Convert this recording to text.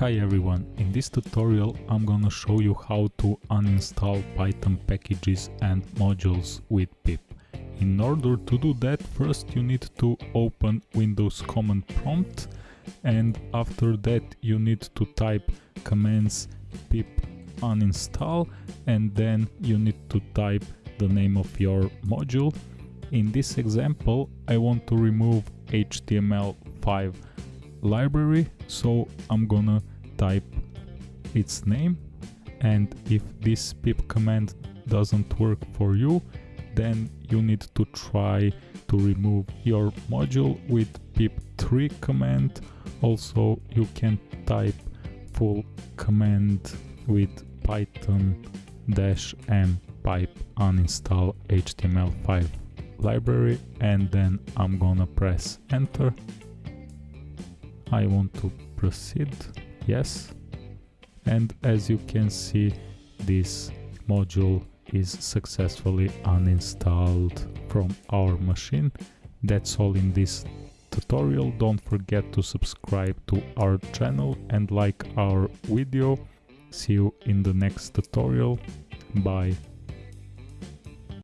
Hi everyone, in this tutorial I'm gonna show you how to uninstall Python packages and modules with pip. In order to do that, first you need to open Windows command prompt and after that you need to type commands pip uninstall and then you need to type the name of your module. In this example I want to remove HTML5 library so I'm gonna type its name. And if this pip command doesn't work for you then you need to try to remove your module with pip3 command. Also you can type full command with python dash m pip uninstall html5 library and then I'm gonna press enter I want to proceed, yes. And as you can see, this module is successfully uninstalled from our machine. That's all in this tutorial. Don't forget to subscribe to our channel and like our video. See you in the next tutorial. Bye.